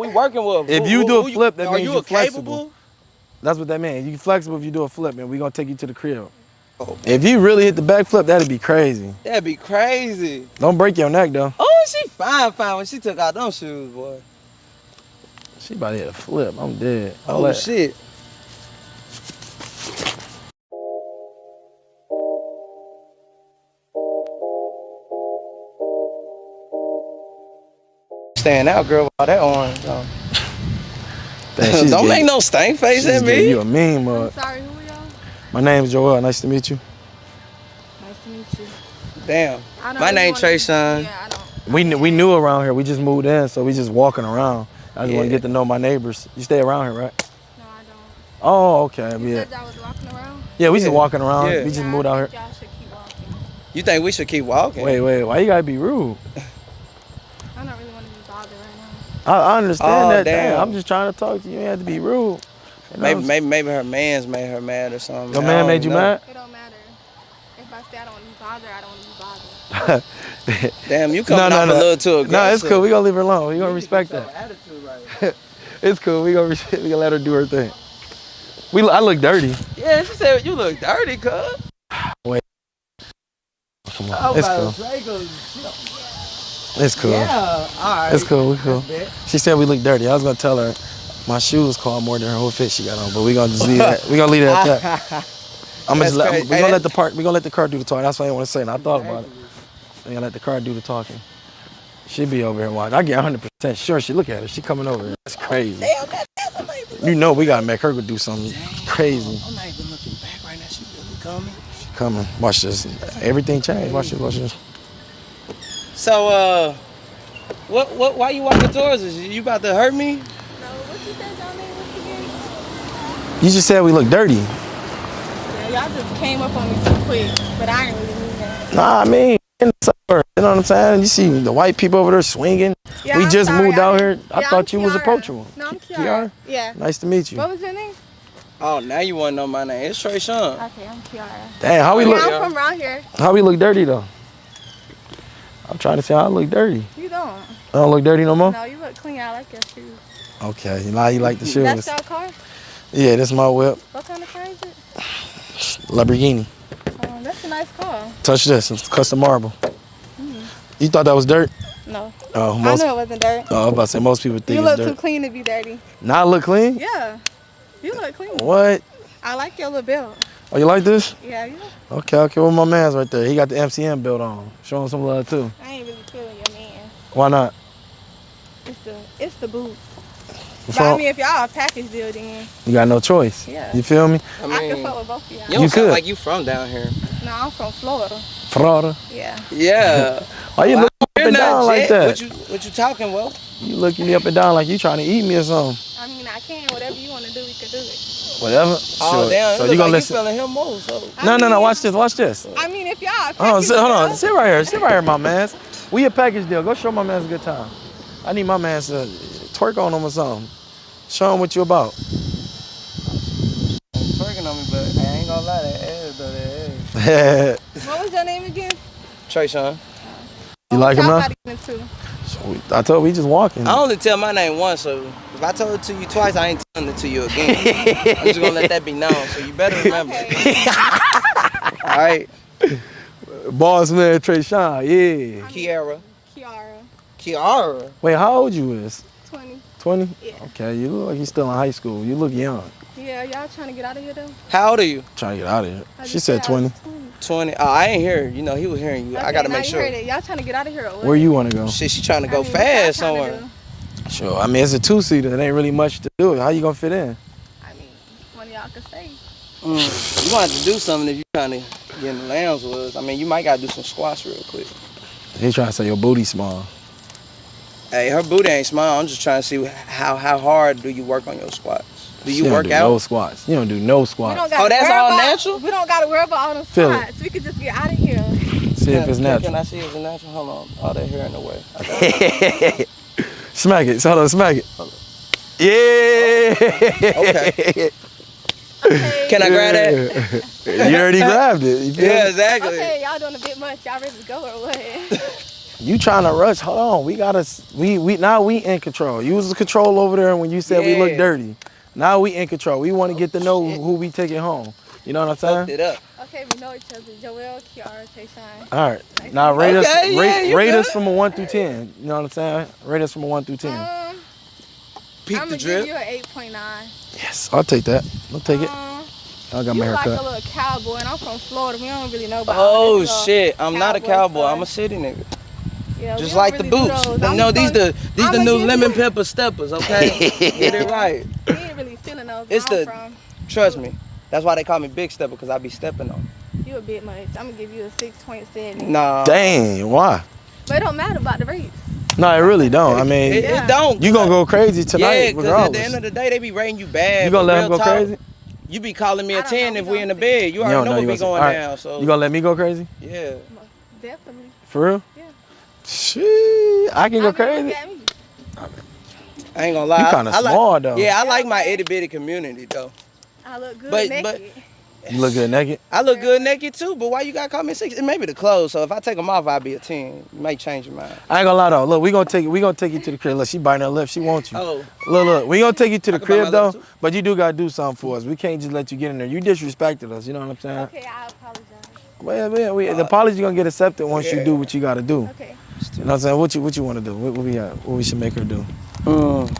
we working with? If you who- do a who flip, that means you you're a capable? flexible. That's what that means. You flexible if you do a flip, man. we gonna take you to the crib. Oh. If you really hit the back flip, that'd be crazy. That'd be crazy. Don't break your neck though. Oh, she fine, fine when she took out them shoes, boy. She about to hit a flip. I'm dead. Oh let- shit. Stand out, girl, with all that orange on. Dang, Don't getting- make no stank face she's at getting me. You a meme I'm mug. sorry, who are y'all? My name is Joel. Nice to meet you. Nice to meet you. Damn. My really name wanna- Trey Sean. Yeah, We kn- we knew around here. We just moved in, so we just walking around. I just want to get to know my neighbors. You stay around here, right? No, I don't. Oh, okay. You Yeah. said y'all was walking around? Yeah, we Yeah. just walking around. Yeah. We just Yeah, moved I out here. Y'all should keep walking. You think we should keep walking? Wait, wait. Why you gotta be rude? I don't really want to be bothered right now. I, I understand Oh, that. damn. Damn. I'm just trying to talk to you. You have to be rude. You know Maybe, maybe, maybe her man's made her mad or something. Your I man don't made you know. mad? It don't matter. If I say I don't want to be bothered, I don't want to be bothered. Damn, you coming off a little too aggressive. No, it's cool. We gonna leave her alone. We gonna respect that. attitude right. It's cool. We gonna we gonna let her do her thing. We I look dirty. yeah, she said you look dirty, cuz. Come I on. was It's about cool. To say, 'cause- It's cool. Yeah, all right. It's cool. We cool. She said we look dirty. I was gonna tell her my shoes cost more than her whole fit she got on, but we gonna just leave that. We gonna leave it at that. I'm gonna just let, we gonna let the park. We gonna let the car do the talking. That's what I want to say. And I thought about it. We gonna let the car do the talking. She be over here watching. I get 100 percent sure. She look at her. She coming over here. That's crazy. Damn, that, that's. You know we gotta make her go do something crazy. I'm not even looking back right now. She really coming. She coming. Watch this. Everything changed. Watch this. Watch this. So, uh, what, what, why you walking towards us? You about to hurt me? No, what you said y'all name was? You just said we look dirty. Yeah, y'all just came up on me too quick, but I didn't really mean that. Nah, I mean, in the suburbs, you know what I'm saying? You see the white people over there swinging. Yeah, we I'm just sorry, moved out here. I yeah, thought I'm you was Kiara. approachable. No, I'm Ki- Kiara. Yeah. Nice to meet you. What was your name? Oh, now you want to know my name. It's Trey Sean. Okay, I'm Kiara. Damn, how we Yeah, look? Yeah, I'm from around here. How we look dirty though? I'm trying to see how I look dirty. You don't. I don't look dirty no more. No, you look clean. I like your shoes. Okay, now you like the shoes. That's your car? Yeah, this my whip, What kind of car is it? Lamborghini. Um, that's a nice car. Touch this, it's custom marble. You thought that was dirt? No, Oh, I most. knew it wasn't dirt. Oh, I was about to say most people think You look too clean to be dirty. Now I look clean. Yeah, you look clean. What? I like your little belt. Oh, you like this? Yeah, you. Okay, okay. Well, my man's right there. He got the MCM built on. Show him some love too. I ain't really feeling your man. Why not? It's the it's the boots. What's But I mean, if y'all a package deal, then You got no choice. Yeah. You feel me? I I, can fuck with both of y'all. you You could. like you from down here. No, I'm from Florida. Florida. Yeah. Yeah. Why you Well, looking up and not down like that? What you, what you talking, well? You looking me up and down like you trying to eat me or something. I mean, I can. Whatever you want to do, we can do it. Whatever. Oh, Sure. damn. So you look gonna like listen? You feeling him more, so. I No, no, no. Watch this. Watch this. I mean, if y'all a Hold on, sit, hold on. Sit right here. Sit right here, my man's. We a package deal. Go show my man's a good time. I need my man's to twerk on him or something. Show him what you about. Twerking on me, but I ain't gonna lie, that ass though, that ass. What was your name again? Trey Sean. you like him Y'all now? Got even too. I told we just walking. I only tell my name once, so if I told it to you twice, I ain't telling it to you again. I'm just gonna let that be known, so you better remember. Okay. All right, Boss man Trey Sean. Yeah. Kiara. Kiara, Kiara. Wait, how old you is? 20. 20? Yeah. Okay, you look like you still in high school. You look young. Yeah, y'all trying to get out of here though? How old are you? Trying to get out of here. I She said 20. 20. Oh, I ain't hear. You know, he was hearing you. I gotta now make sure. Y'all trying to get out of here or? Where you want to go? Shit, she trying to I go mean, fast trying somewhere. Sure. I mean, it's a two seater. It ain't really much to do. How you gonna fit in? I mean, one of y'all can stay. Mm. You gonna have to do something if you trying to get in the lambs with us. I mean, you might gotta do some squats real quick. He trying to say your booty small. Hey, her booty ain't small. I'm just trying to see how how hard do you work on your squats? Do you She don't work do out? No squats. You don't do no squats. don't Oh, that's all about, natural? We don't gotta worry about all them Feel it. We could just get out of here. See if it's natural. Can I see if it's natural? Hold on. All that hair in the way. I got smack it. Hold on, smack it. Yeah. Okay. Okay. Can I grab that? you already grabbed it. Yeah, exactly. Okay, y'all doing a bit much. Y'all ready to go or what? You trying to rush? Hold on. We gotta. We we now we in control. You was the control over there when you said we look dirty. Now we in control. We want to get to know shit. who we taking home. You know what I'm Fucked saying? it up. Okay, we know each other. Joel, Kiara, Tayshawn. All right. Now rate us. Okay, yeah, Rate, you rate us from a one through ten. You know what I'm saying? Rate us from a one through ten. Um, Peep I'm the gonna give you an 8.9. yes, I'll take that. I'll take it. Um, I got you my like a little cowboy, and I'm from Florida. We don't really know about all Oh this shit! I'm not a cowboy. stuff. I'm a city nigga. Yeah, Just like the really do boots. No, these the these the I'ma new lemon you- pepper steppers. Okay, get it right. We ain't really feeling those. It's the- from. Trust me. That's why they call me Big Stepper because I be stepping on. You a bit much. I'm gonna give you a 6.7. Nah. Dang, why? But it don't matter about the rates. No, it really don't. I mean, It, Yeah. it don't. you gonna go crazy tonight? Yeah, tonight, because at the end of the day, they be rating you bad. You gonna let real him go talk, crazy? You be calling me a 10 if We we in the bed. You You already don't know know what you be gonna say- going down. So You gonna let me go crazy? yeah. Definitely. For real? Yeah. Shit, I can I go mean, crazy. Look at me. I ain't gonna lie. You I- kinda I like- small, though. Yeah, I like my itty bitty community though. I look good But- naked. but- You look good naked. I look good naked too, but why you gotta call me six? It may be the clothes. So if I take them off, I'll be a ten. You might change your mind. I ain't gonna lie though. Look, we gonna take we gonna take you to the crib. Look, she biting her lip. She wants you. Oh, Look, look, we gonna take you to the I can bite my crib though. too. But you do gotta do something for us. We can't just let you get in there. You disrespected us. You know what I'm saying? Okay, I apologize. Well, yeah, we, the uh, apology gonna get accepted once you do what you gotta do. Okay. You know what I'm saying? What you what you want to do? What, what we got? What we should make her do? Mm.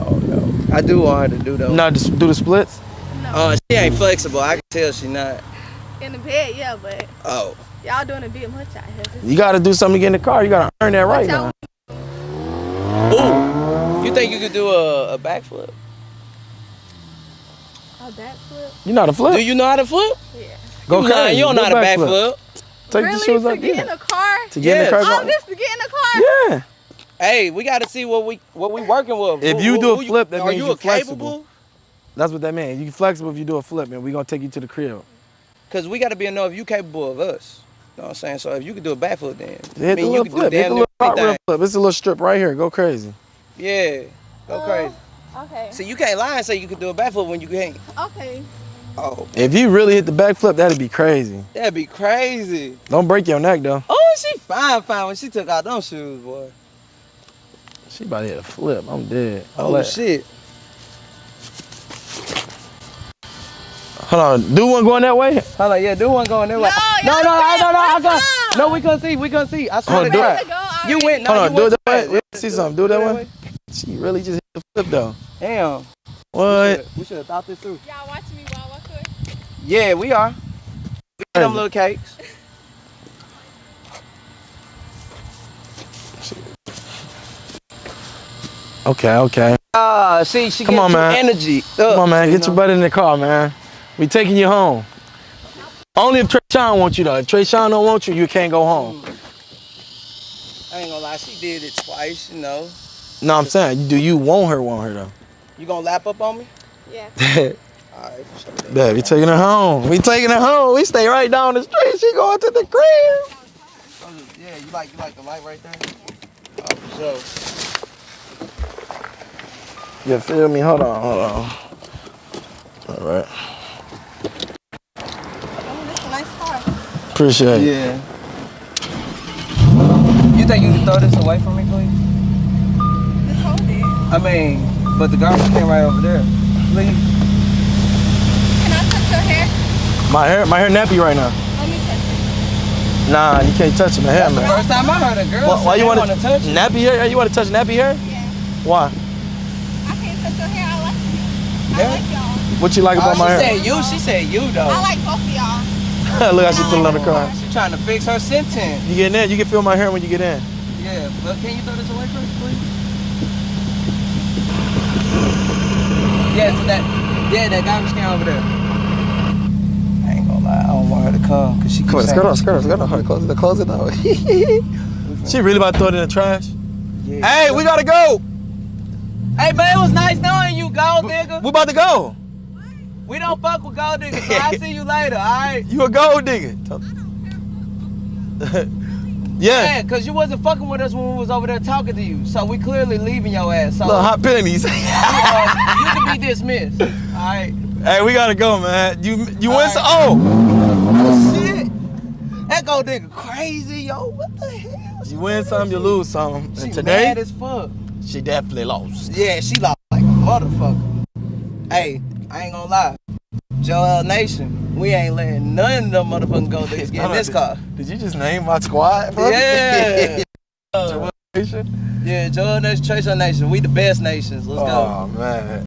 Oh no. I do want her to do though. No, just do the splits. No. Oh, she ain't flexible. I can tell she not. In the bed, yeah, but Oh. y'all doing a bit much out here. You gotta do something to get in the car. You gotta earn that right now. Ooh. You think you could do a, a backflip? A backflip? You know how to Do flip? you know how to flip? Yeah. Go you crazy. lying. You don't Do know how to backflip. backflip. Take really? the shoes to off. get in Yeah. the car? To get in the car. All this to get in the car? Yeah. Hey, we got to see what we what we working with. If Who- you who- do a who you- flip, that means you you're a capable? flexible. That's what that means. You can flexible if you do a flip, and we gonna take you to the crib. Cause we got to be enough. If you capable of us. You know what I'm saying? So if you could do a backflip, then Hit I the mean, you little could flip. do Hit damn the near little cartwheel everything. flip. It's a little strip right here. Go crazy. Yeah, go Uh, crazy. Okay. See, you can't lie and say you could do a backflip when you can't. Okay. Oh, If you really hit the back flip, that'd be crazy. that'd be crazy. Don't break your neck though. Oh, she fine, fine when she took out those shoes, boy. She about to hit a flip. I'm dead. I'll Oh let- shit. Hold on. Do one going that way? Hold on, yeah, do one going that way. No, no, y'all no, I, no, no, I can't got. No, we couldn't see, we couldn't see. I swear Hold to God. it. Go. You went. No, Hold on. you Do it that way. too Let fast. me see something. Do it that way. She really just hit the flip though. Damn. What? We should have thought this through. Y'all watching me while I cook? Yeah, we are. We get them little cakes. Okay, okay. Ah, see, she Come get on, man. energy. Come on, man. Get your butt in the car, man. We taking you home. Only if Trey Sean wants you though. If Trey Sean don't want you, you can't go home. I ain't gonna lie, she did it twice, you know. No, I'm saying, do you want her? Want her though? You gonna lap up on me? Yeah. Alright, for sure. then. Babe, we taking her home. We taking her home. We stay right down the street. She going to the crib. Oh, Yeah, you like you like the light right there? Oh, for sure. You feel me? Hold on, hold on. All right. Oh, this is a nice car. Appreciate it. Yeah. You think you can throw this away from me, please? This whole day. I mean, but the garbage can right over there. Please. Can I touch your hair? My hair, my hair nappy right now. Let me touch it. Nah, you can't touch my hair, That's the man. first time I heard a girl Why, say why you want wanna touch it. nappy hair? You want to touch nappy hair? Yeah. Why? I can't touch your hair. I like you. I Yeah. like y'all. What you like Oh, about my she hair? said you. She said you though. I like both of y'all. Look how she put it on the car. She trying to fix her sentence. You get in you can feel my hair when you get in. Yeah, but can you throw this away first, please? Yeah, to that. Yeah, that garbage can over there. I ain't gonna lie, I don't want her to come because she keeps Come on, skirt on, skirt on, skirt on. Hurry, Close it, close it now. she really about to throw it in the trash? Yeah. Hey, we gotta go. Hey, man, it was nice knowing you, gold digger. We about to go. We don't fuck with gold diggers, so I'll see you later, alright? You a gold digger. yeah. Yeah, cause you wasn't fucking with us when we was over there talking to you. So we clearly leaving your ass. So Little hot pennies. uh, you can be dismissed. Alright. hey, we gotta go, man. You you All win some. right. Oh, Oh shit. That gold digger crazy, yo. What the hell? You win some, you lose some. She And today, mad as fuck. She definitely lost. Yeah, she lost like a motherfucker. Hey, I ain't gonna lie. Joel Nation, we ain't letting none of them motherfucking gold diggers get in this car. Did you just name my squad, bro? Yeah. Joel Nation? Yeah, Joel Nation, Tracer Nation, we the best nations. Let's go. Oh man.